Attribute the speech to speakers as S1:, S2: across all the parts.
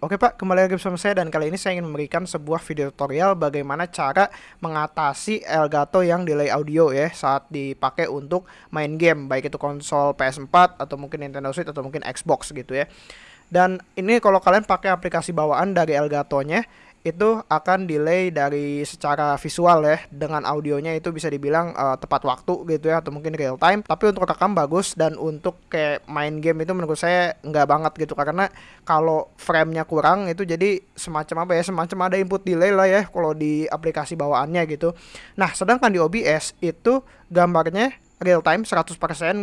S1: Oke Pak, kembali lagi bersama saya dan kali ini saya ingin memberikan sebuah video tutorial bagaimana cara mengatasi Elgato yang delay audio ya saat dipakai untuk main game baik itu konsol PS4 atau mungkin Nintendo Switch atau mungkin Xbox gitu ya. Dan ini kalau kalian pakai aplikasi bawaan dari Elgato-nya itu akan delay dari secara visual ya dengan audionya itu bisa dibilang uh, tepat waktu gitu ya atau mungkin real time. Tapi untuk rekam bagus dan untuk kayak main game itu menurut saya nggak banget gitu karena kalau framenya kurang itu jadi semacam apa ya semacam ada input delay lah ya kalau di aplikasi bawaannya gitu. Nah sedangkan di OBS itu gambarnya real time 100%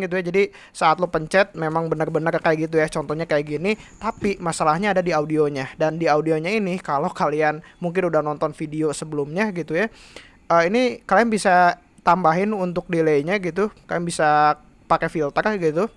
S1: gitu ya. Jadi saat lo pencet memang benar-benar kayak gitu ya. Contohnya kayak gini, tapi masalahnya ada di audionya. Dan di audionya ini kalau kalian mungkin udah nonton video sebelumnya gitu ya. Uh, ini kalian bisa tambahin untuk delaynya gitu. Kalian bisa pakai filter gitu.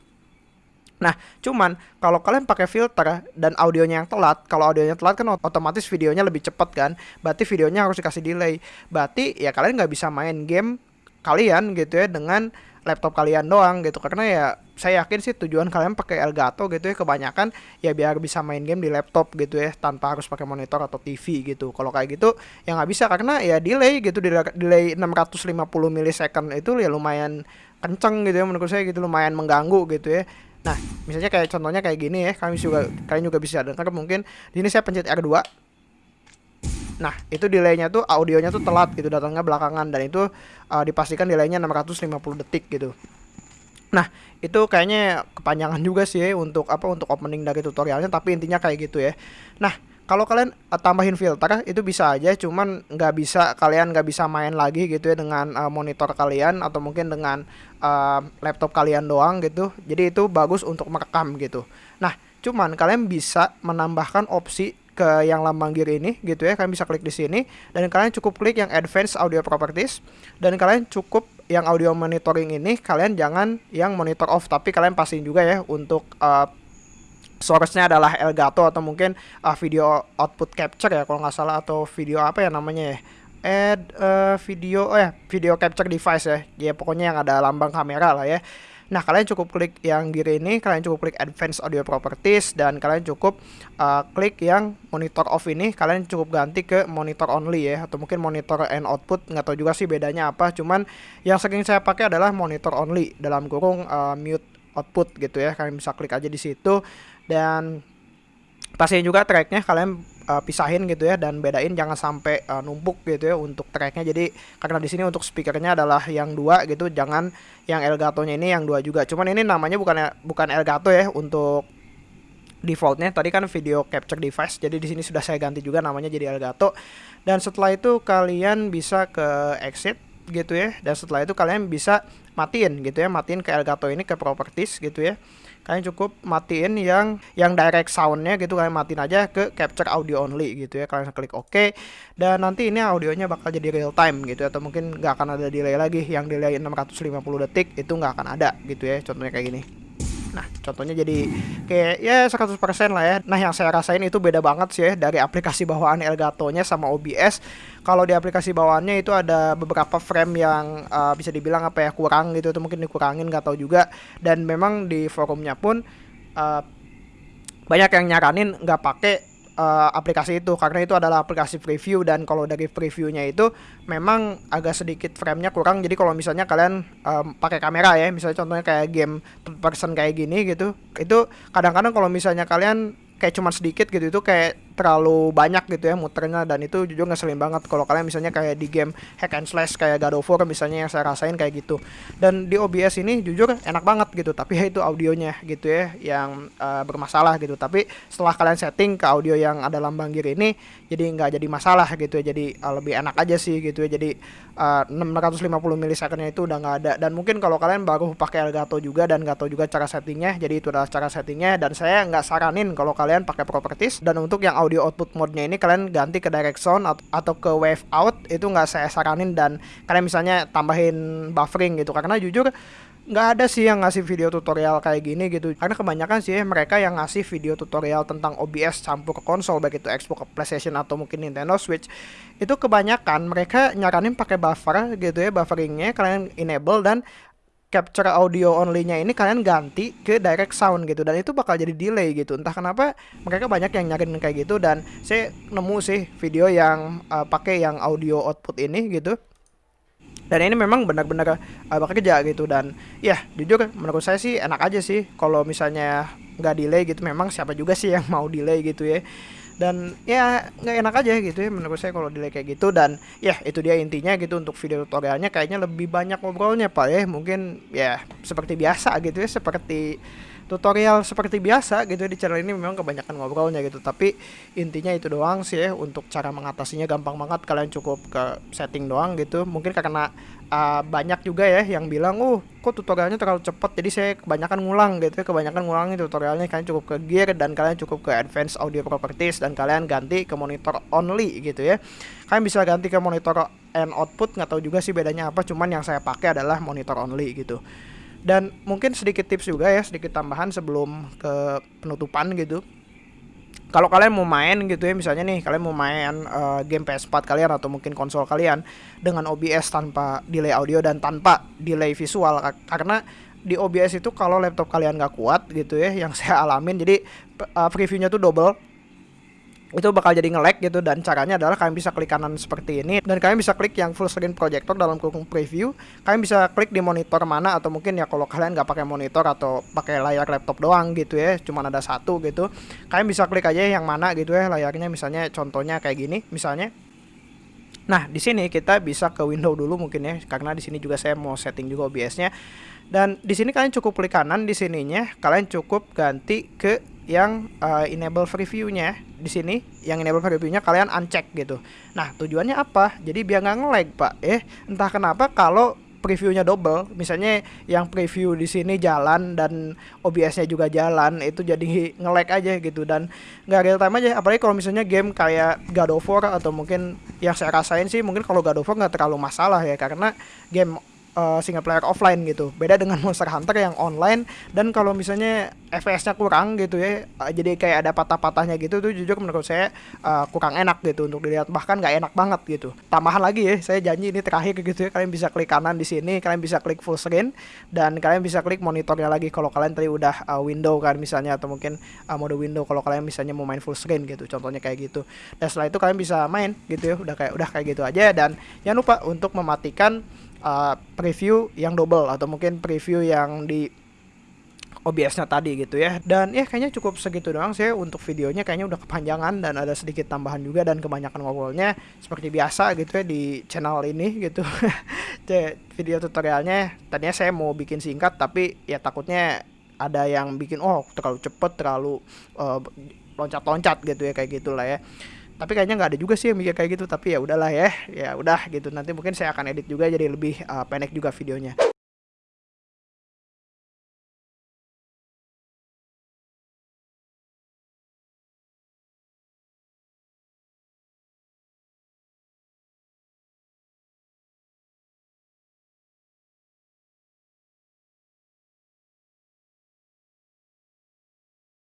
S1: Nah, cuman kalau kalian pakai filter dan audionya yang telat, kalau audionya telat kan otomatis videonya lebih cepat kan. Berarti videonya harus dikasih delay. Berarti ya kalian nggak bisa main game kalian gitu ya dengan laptop kalian doang gitu. Karena ya saya yakin sih tujuan kalian pakai Elgato gitu ya kebanyakan ya biar bisa main game di laptop gitu ya tanpa harus pakai monitor atau TV gitu. Kalau kayak gitu ya nggak bisa karena ya delay gitu delay 650 milisecond itu ya lumayan kenceng gitu ya menurut saya gitu lumayan mengganggu gitu ya. Nah, misalnya kayak contohnya kayak gini ya, kalian juga kalian juga bisa. Dengar mungkin di ini saya pencet R2 Nah, itu delaynya tuh audionya tuh telat gitu datangnya belakangan dan itu uh, dipastikan delaynya 650 detik gitu. Nah, itu kayaknya kepanjangan juga sih ya untuk apa untuk opening dari tutorialnya tapi intinya kayak gitu ya. Nah, kalau kalian uh, tambahin filter itu bisa aja cuman nggak bisa kalian nggak bisa main lagi gitu ya dengan uh, monitor kalian atau mungkin dengan uh, laptop kalian doang gitu. Jadi itu bagus untuk merekam gitu. Nah, cuman kalian bisa menambahkan opsi ke yang lambang gear ini gitu ya. Kalian bisa klik di sini. Dan kalian cukup klik yang advanced audio properties. Dan kalian cukup yang audio monitoring ini kalian jangan yang monitor off. Tapi kalian pastiin juga ya untuk uh, source-nya adalah Elgato atau mungkin uh, video output capture ya kalau nggak salah. Atau video apa ya namanya ya? Add uh, video ya video capture device ya. Ya pokoknya yang ada lambang kamera lah ya Nah, kalian cukup klik yang gear ini, kalian cukup klik Advanced Audio Properties dan kalian cukup uh, klik yang monitor off ini, kalian cukup ganti ke monitor only ya atau mungkin monitor and output, nggak tahu juga sih bedanya apa, cuman yang sering saya pakai adalah monitor only dalam kurung uh, mute output gitu ya. Kalian bisa klik aja di situ dan pastiin juga tracknya kalian uh, pisahin gitu ya dan bedain jangan sampai uh, numpuk gitu ya untuk tracknya. Jadi karena di sini untuk speakernya adalah yang dua gitu jangan yang Elgato-nya ini yang dua juga. Cuman ini namanya bukan bukan Elgato ya untuk defaultnya. Tadi kan video capture device jadi di sini sudah saya ganti juga namanya jadi Elgato. Dan setelah itu kalian bisa ke exit gitu ya. Dan setelah itu kalian bisa matiin gitu ya matiin ke Elgato ini ke properties gitu ya. Kalian cukup matiin yang yang direct soundnya gitu kalian matiin aja ke capture audio only gitu ya. Kalian klik OK dan nanti ini audionya bakal jadi real time gitu ya, atau mungkin nggak akan ada delay lagi. Yang delay 650 detik itu nggak akan ada gitu ya contohnya kayak gini Nah, contohnya jadi kayak ya 100% lah ya. Nah, yang saya rasain itu beda banget sih ya dari aplikasi bawaan Elgato-nya sama OBS. Kalau di aplikasi bawaannya itu ada beberapa frame yang uh, bisa dibilang apa ya kurang gitu atau mungkin dikurangin nggak tahu juga. Dan memang di forumnya pun uh, banyak yang nyaranin nggak pakai uh, aplikasi itu karena itu adalah aplikasi preview dan kalau dari previewnya itu memang agak sedikit framenya kurang. Jadi kalau misalnya kalian um, pakai kamera ya misalnya contohnya kayak game third person kayak gini gitu itu kadang-kadang kalau misalnya kalian kayak cuma sedikit gitu itu kayak terlalu banyak gitu ya muternya dan itu jujur ngeselin banget kalau kalian misalnya kayak di game hack and slash kayak God of War misalnya yang saya rasain kayak gitu. Dan di OBS ini jujur enak banget gitu tapi ya itu audionya gitu ya yang uh, bermasalah gitu. Tapi setelah kalian setting ke audio yang ada lambang gear ini jadi nggak jadi masalah gitu ya. Jadi uh, lebih enak aja sih gitu ya. Jadi uh, 650 milisecondnya itu udah nggak ada. Dan mungkin kalau kalian baru pakai Elgato juga dan nggak tahu juga cara settingnya jadi itu adalah cara settingnya. Dan saya nggak saranin kalau kalian pakai properties. Dan untuk yang audio audio output mode-nya ini kalian ganti ke direct sound atau ke wave out itu nggak saya saranin dan kalian misalnya tambahin buffering gitu. Karena jujur nggak ada sih yang ngasih video tutorial kayak gini gitu. Karena kebanyakan sih mereka yang ngasih video tutorial tentang OBS campur ke konsol baik itu Xbox, PlayStation atau mungkin Nintendo Switch itu kebanyakan mereka nyaranin pakai buffer gitu ya bufferingnya kalian enable dan capture audio only-nya ini kalian ganti ke direct sound gitu. Dan itu bakal jadi delay gitu. Entah kenapa mereka banyak yang nyariin kayak gitu. Dan saya nemu sih video yang uh, pakai yang audio output ini gitu. Dan ini memang benar-benar uh, bekerja gitu. Dan ya jujur menurut saya sih enak aja sih kalau misalnya nggak delay gitu. Memang siapa juga sih yang mau delay gitu ya dan ya nggak enak aja gitu ya menurut saya kalau delay kayak gitu. Dan ya itu dia intinya gitu untuk video tutorialnya. Kayaknya lebih banyak ngobrolnya pak ya. Mungkin ya seperti biasa gitu ya seperti tutorial seperti biasa gitu di channel ini memang kebanyakan ngobrolnya gitu. Tapi intinya itu doang sih ya untuk cara mengatasinya gampang banget. Kalian cukup ke setting doang gitu. Mungkin karena uh, banyak juga ya yang bilang uh kok tutorialnya terlalu cepat jadi saya kebanyakan ngulang gitu ya. Kebanyakan ngulangi tutorialnya. Kalian cukup ke gear dan kalian cukup ke advanced audio properties dan kalian ganti ke monitor only gitu ya. Kalian bisa ganti ke monitor and output nggak tahu juga sih bedanya apa. Cuman yang saya pakai adalah monitor only gitu dan mungkin sedikit tips juga ya, sedikit tambahan sebelum ke penutupan gitu. Kalau kalian mau main gitu ya, misalnya nih kalian mau main uh, game PS4 kalian atau mungkin konsol kalian dengan OBS tanpa delay audio dan tanpa delay visual karena di OBS itu kalau laptop kalian nggak kuat gitu ya, yang saya alamin jadi uh, previewnya tuh double itu bakal jadi nge-lag gitu dan caranya adalah kalian bisa klik kanan seperti ini dan kalian bisa klik yang full screen projector dalam kurung preview. Kalian bisa klik di monitor mana atau mungkin ya kalau kalian nggak pakai monitor atau pakai layar laptop doang gitu ya cuman ada satu gitu. Kalian bisa klik aja yang mana gitu ya layarnya misalnya contohnya kayak gini misalnya. Nah, di sini kita bisa ke window dulu mungkin ya, karena di sini juga saya mau setting juga OBS-nya. Dan di sini kalian cukup klik kanan di sininya, kalian cukup ganti ke yang uh, enable preview-nya di sini, yang enable preview-nya kalian uncheck gitu. Nah, tujuannya apa? Jadi biar nggak nge-lag, Pak. Eh, entah kenapa kalau previewnya double, misalnya yang preview di sini jalan dan OBS-nya juga jalan, itu jadi nge-lag aja gitu dan nggak real time aja. Apalagi kalau misalnya game kayak God of War atau mungkin yang saya rasain sih mungkin kalau God of War nggak terlalu masalah ya karena game uh, single player offline gitu. Beda dengan Monster Hunter yang online dan kalau misalnya FPS-nya kurang gitu ya, uh, jadi kayak ada patah-patahnya gitu tuh jujur menurut saya uh, kurang enak gitu untuk dilihat bahkan nggak enak banget gitu. Tambahan lagi ya, saya janji ini terakhir gitu ya, kalian bisa klik kanan di sini, kalian bisa klik full screen dan kalian bisa klik monitornya lagi kalau kalian tadi udah uh, window kan misalnya atau mungkin uh, mode window kalau kalian misalnya mau main full screen gitu. Contohnya kayak gitu. Dan setelah itu kalian bisa main gitu ya, udah kayak udah kayak gitu aja dan jangan lupa untuk mematikan uh, preview yang double atau mungkin preview yang di OBS-nya tadi gitu ya. Dan ya kayaknya cukup segitu doang sih untuk videonya kayaknya udah kepanjangan dan ada sedikit tambahan juga dan kebanyakan ngobrolnya seperti biasa gitu ya di channel ini gitu. video tutorialnya tadinya saya mau bikin singkat tapi ya takutnya ada yang bikin oh terlalu cepet terlalu uh, loncat-loncat gitu ya kayak gitulah ya tapi kayaknya nggak ada juga sih yang mikir kayak gitu tapi ya udahlah ya ya udah gitu. Nanti mungkin saya akan edit juga jadi lebih uh, pendek juga videonya